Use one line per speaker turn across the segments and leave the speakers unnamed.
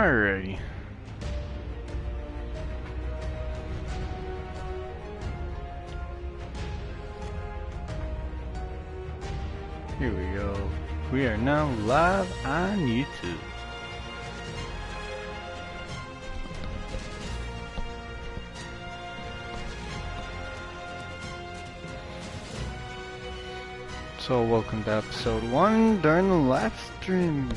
Alrighty. Here we go. We are now live on YouTube. So welcome to episode 1 during the live stream.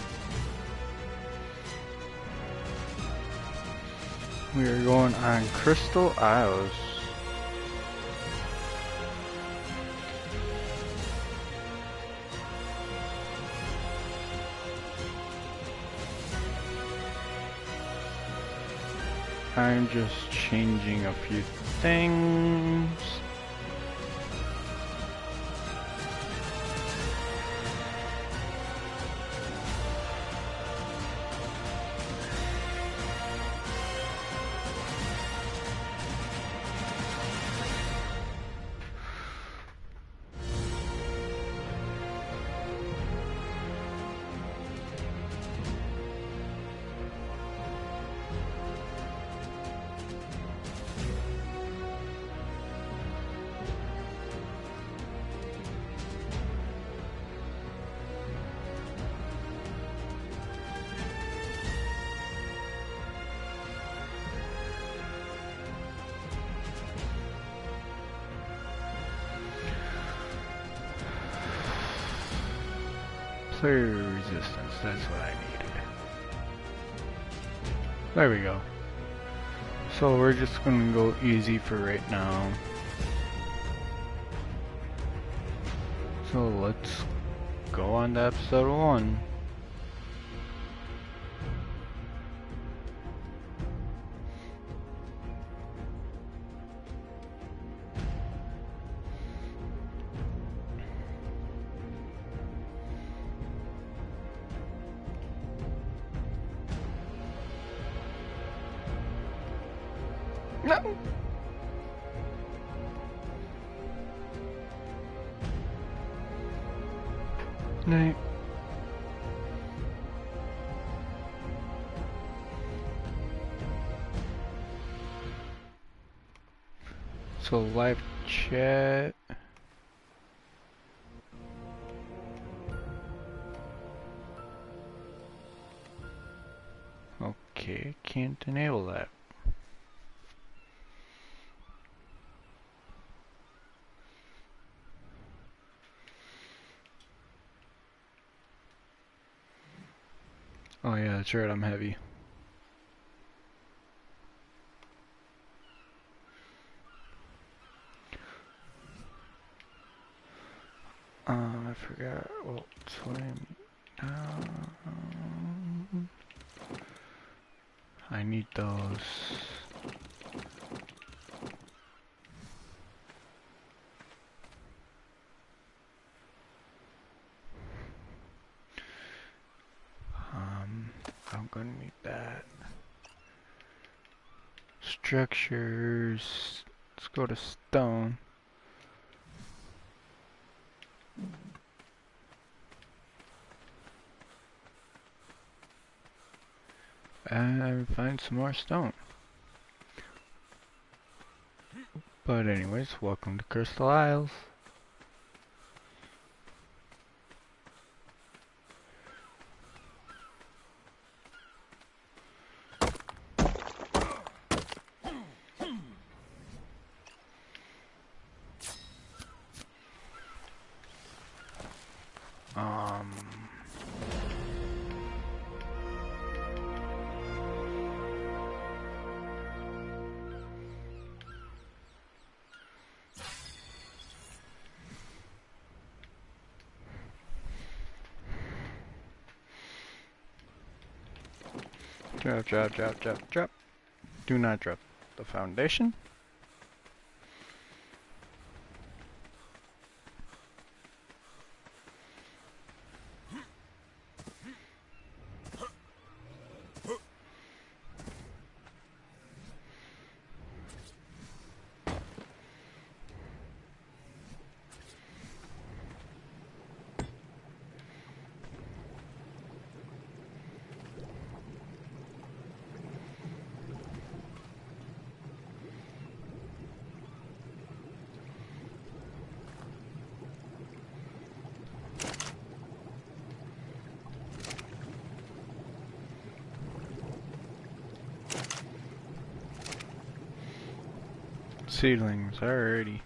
We are going on Crystal Isles. I'm just changing a few things. There we go. So we're just going to go easy for right now. So let's go on to episode 1. So live chat. Okay, can't enable that. Oh yeah, that's right, I'm heavy. Uh, I forgot what time. Um, I need those. Um, I'm gonna need that. Structures. Let's go to stone. And find some more stone. But anyways, welcome to Crystal Isles. Drop, drop, drop, drop. Do not drop the foundation. Seedlings, alrighty.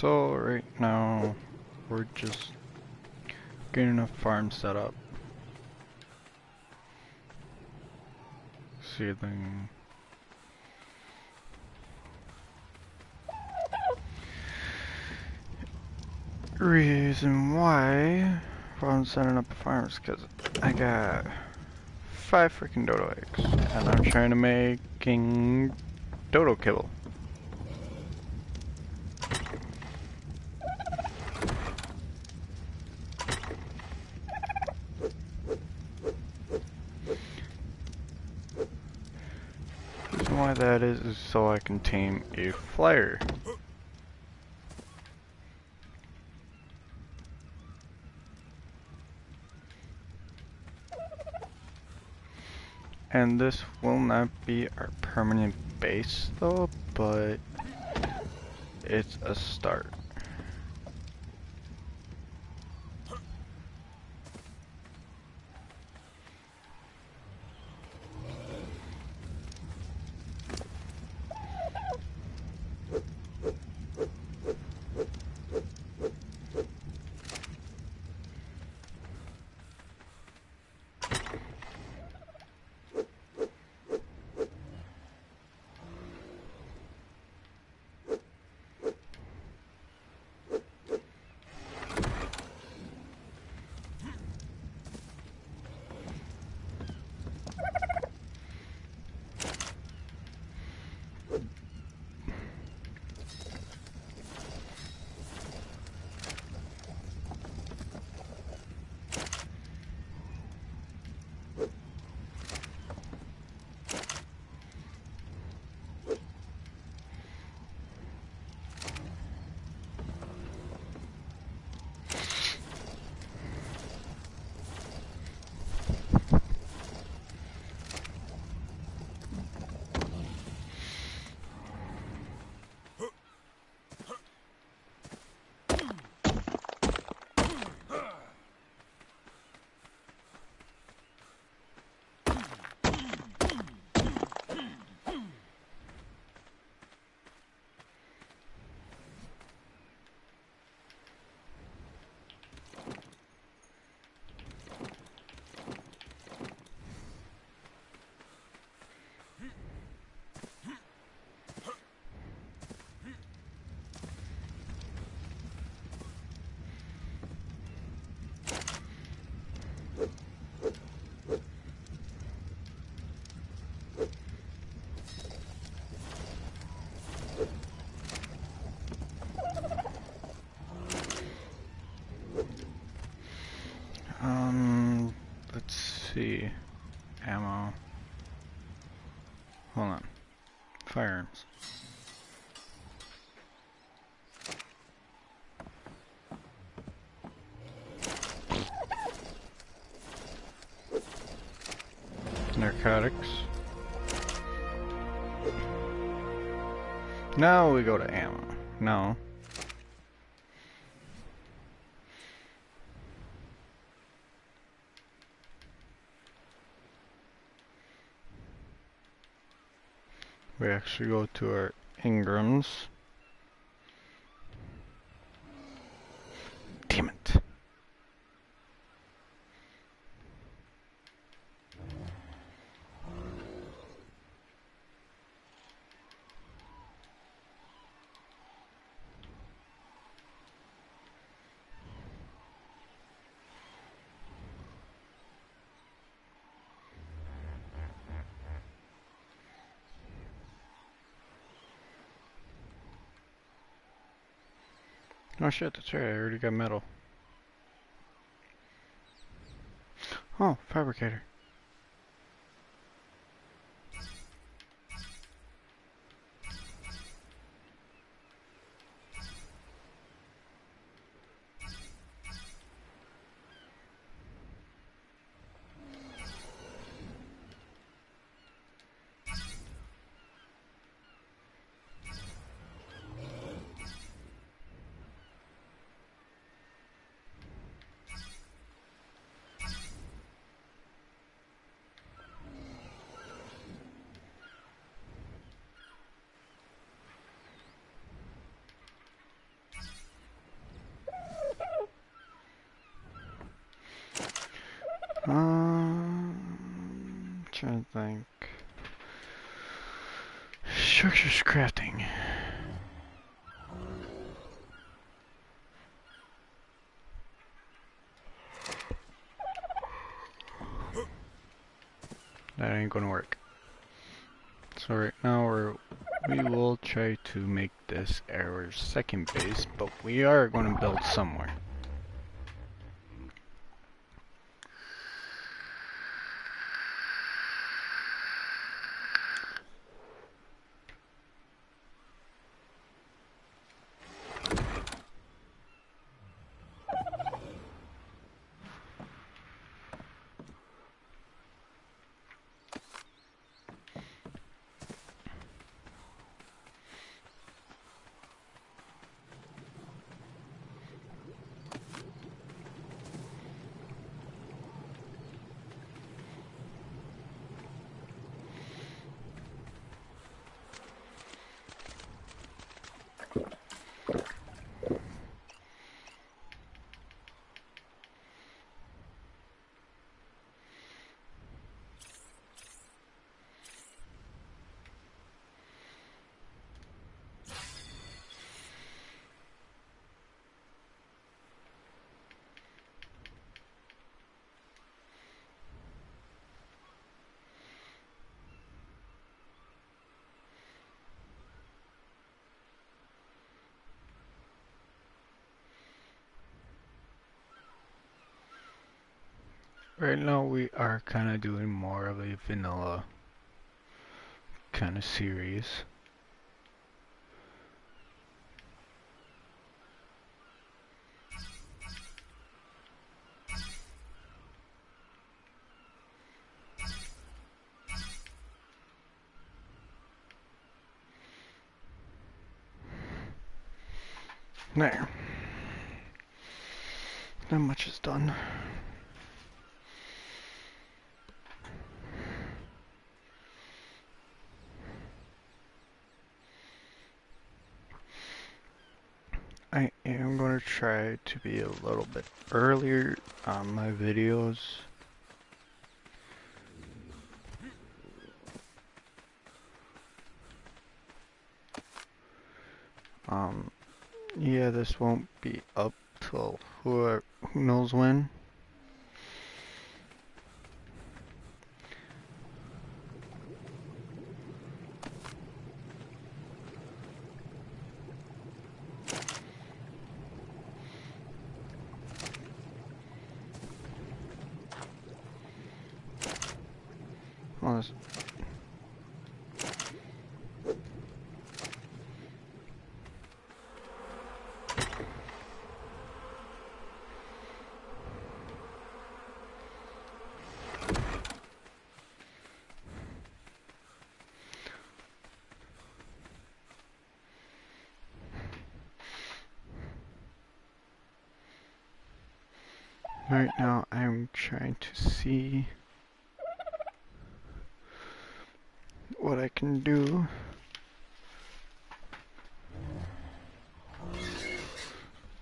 So right now we're just getting a farm set up. Seedling. Reason why I'm setting up a farm is because I got five freaking dodo eggs and I'm trying to making dodo kibble. Reason why that is is so I can tame a flyer. And this will not be our permanent base though, but it's a start. See. Ammo. Hold on. Firearms. Narcotics. Now we go to ammo. No. We actually go to our engrams. Damn it. Oh shit, that's right, I already got metal. Oh, fabricator. Um, trying to think. Crafting. That ain't gonna work. So right now we're we will try to make this our second base, but we are going to build somewhere. Right now we are kind of doing more of a vanilla kind of series. There. Not much is done. I am going to to be a little bit earlier on my videos. Um, yeah, this won't be up till who, who knows when. Right now I'm trying to see what I can do.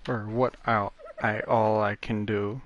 Or what I, I all I can do.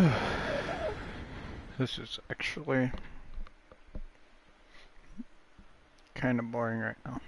this is actually kind of boring right now.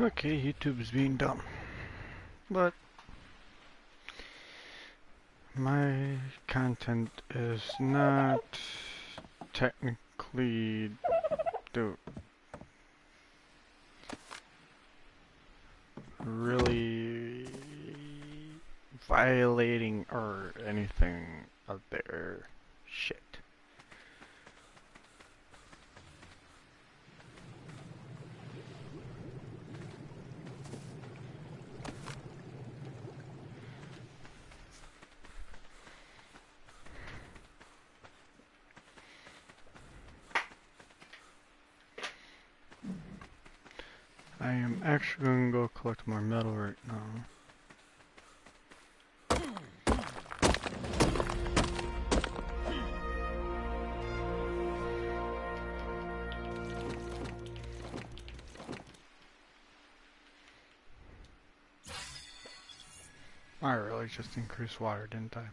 Okay, YouTube's being dumb. But my content is not technically do really violating or anything of their shit. I am actually going to go collect more metal right now. I really just increased water, didn't I?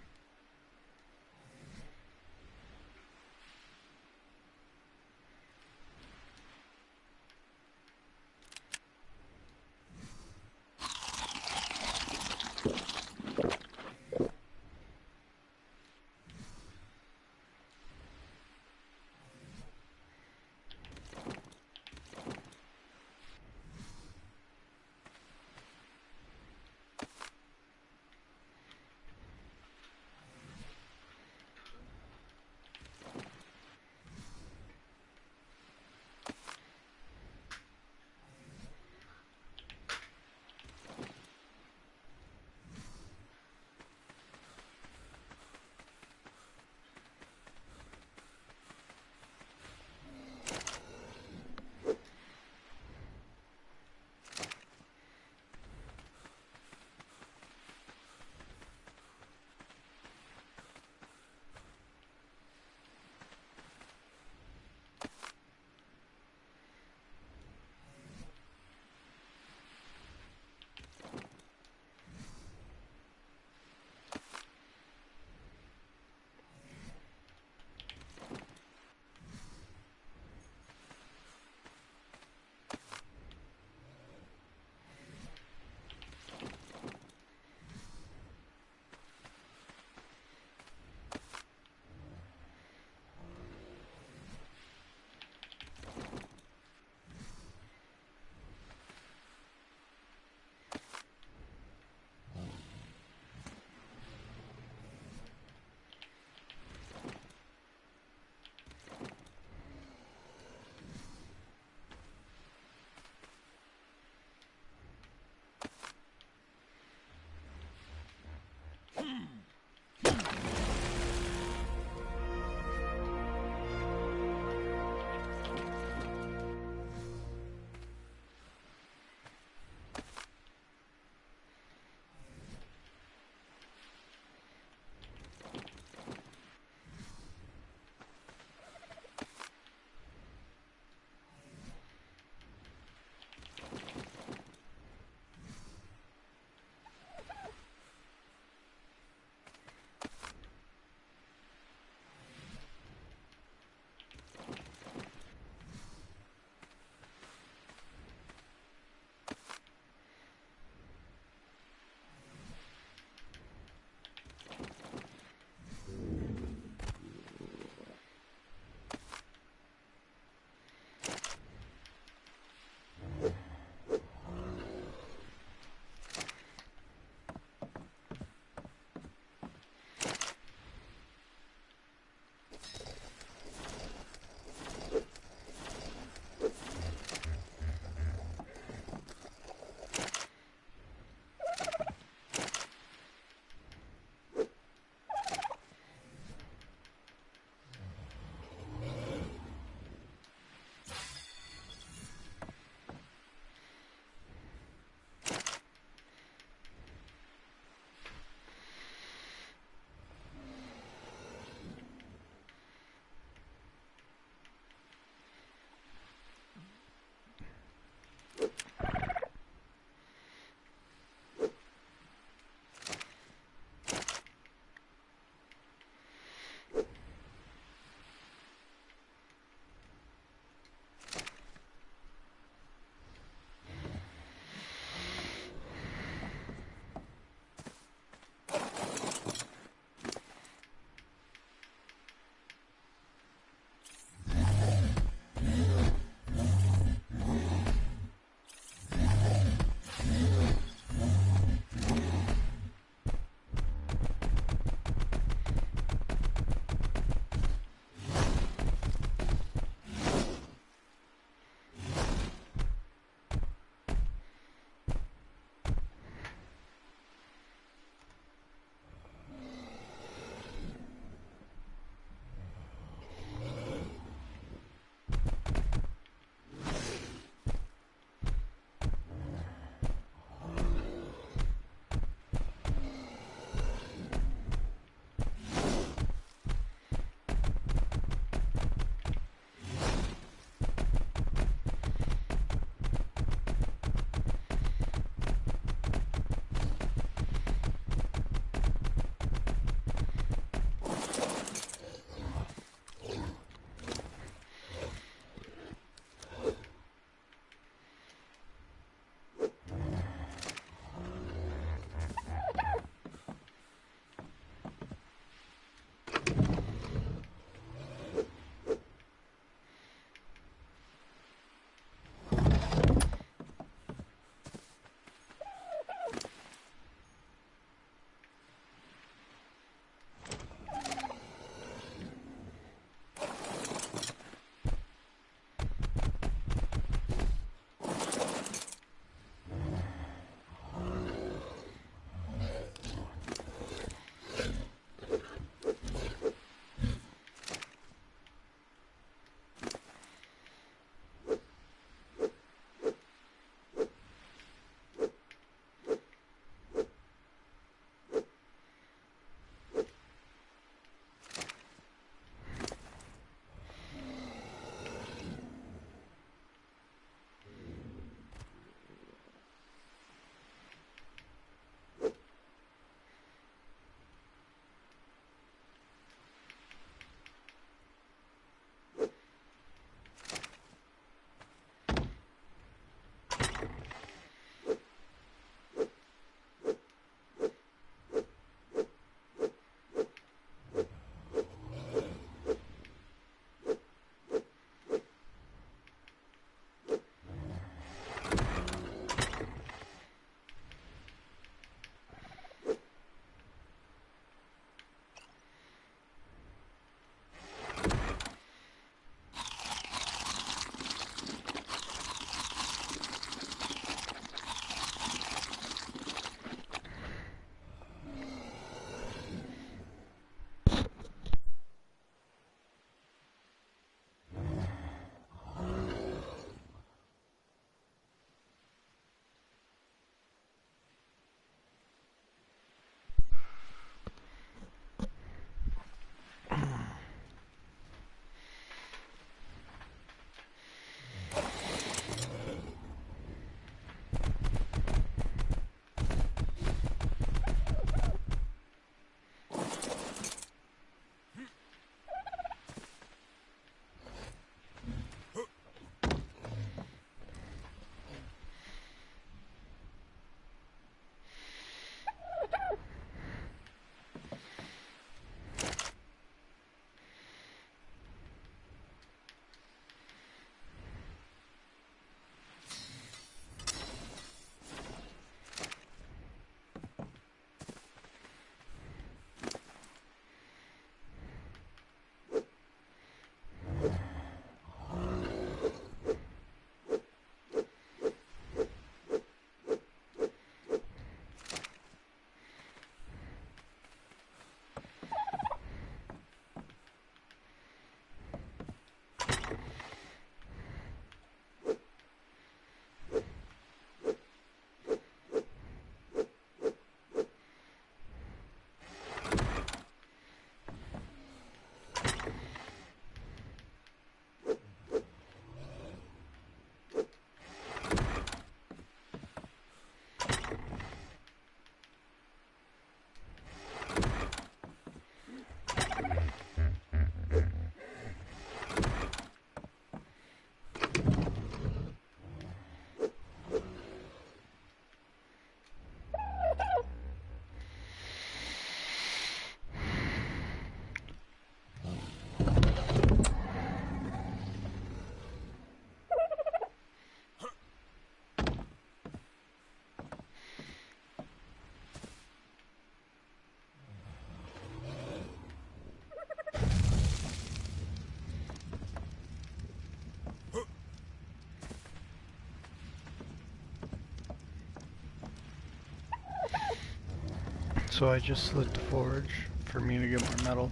So I just slid the forge for me to get more metal.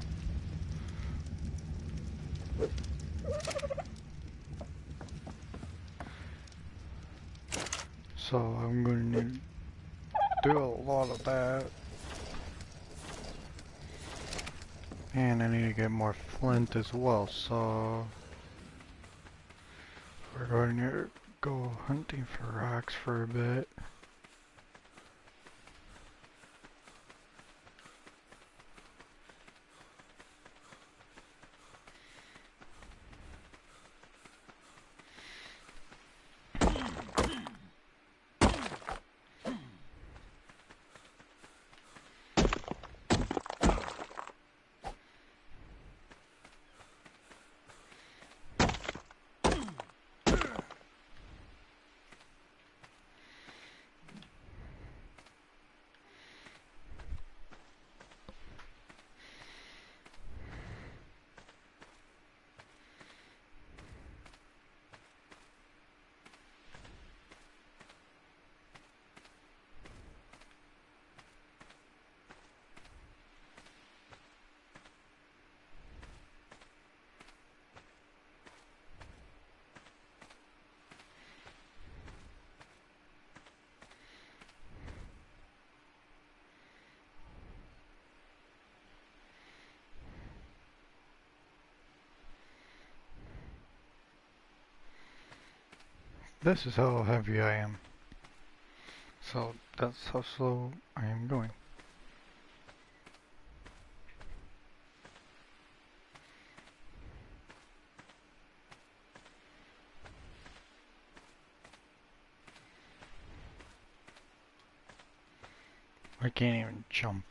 So I'm going to need to do a lot of that. And I need to get more flint as well, so we're going to go hunting for rocks for a bit. This is how heavy I am. So that's how slow I am going. I can't even jump.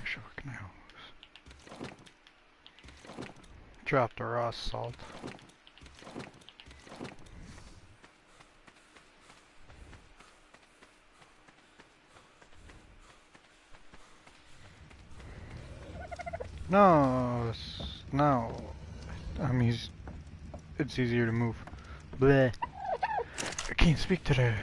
Actually, what can I use? Drop the raw salt. No, no. I mean, it's easier to move. Bleh. I can't speak today.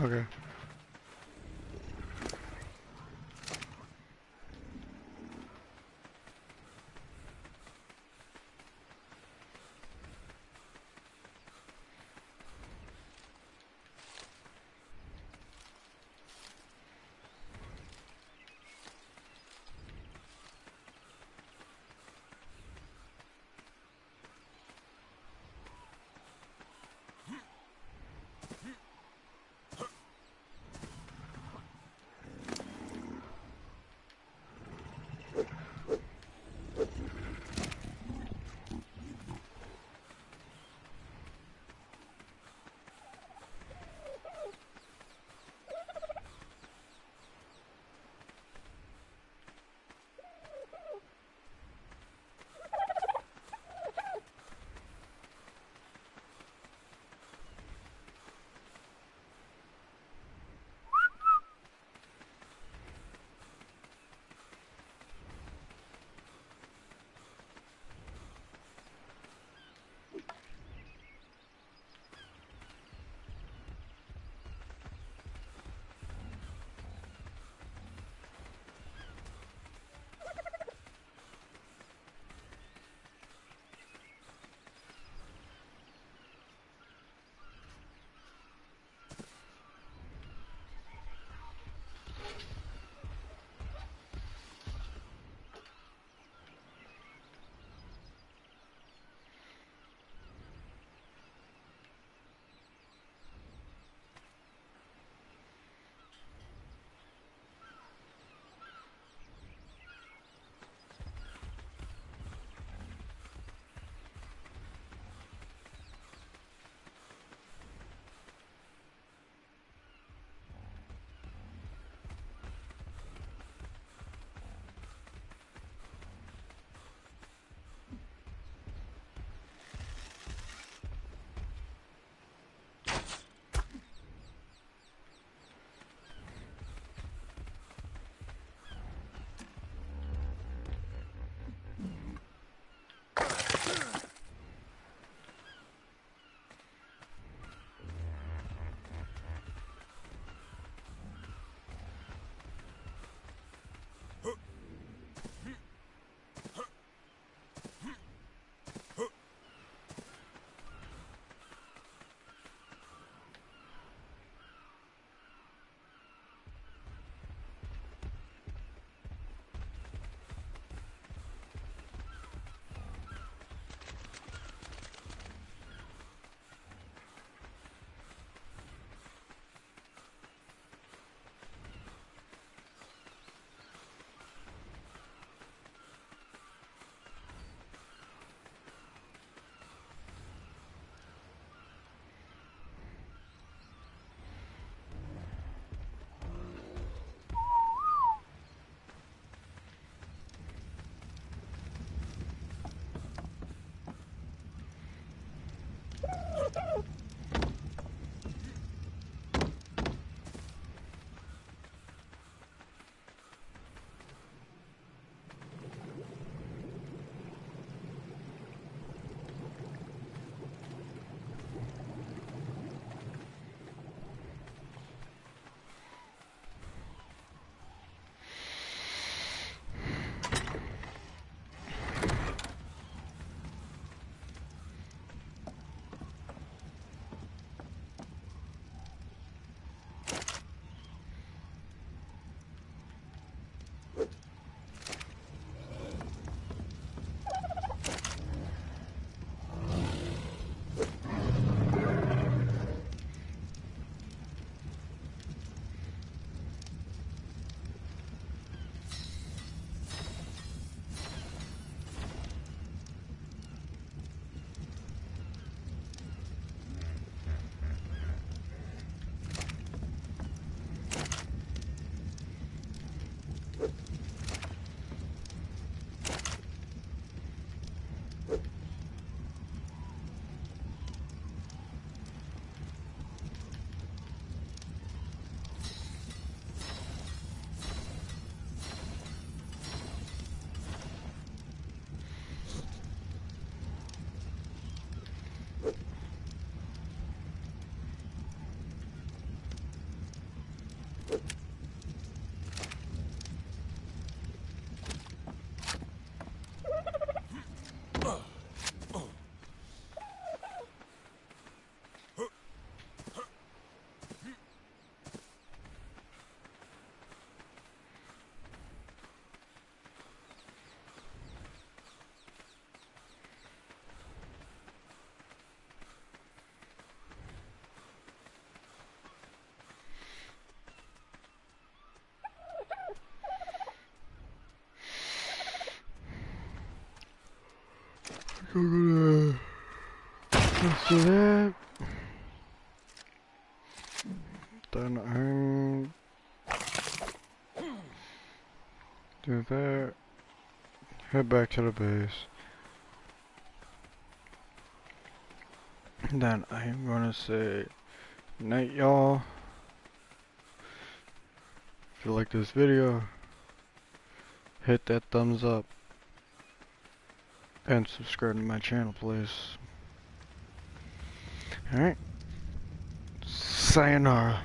Okay. Gonna let's do that. Then I'm do that. Head back to the base. Then I'm gonna say night y'all. If you like this video, hit that thumbs up and subscribe to my channel please. Alright. Sayonara.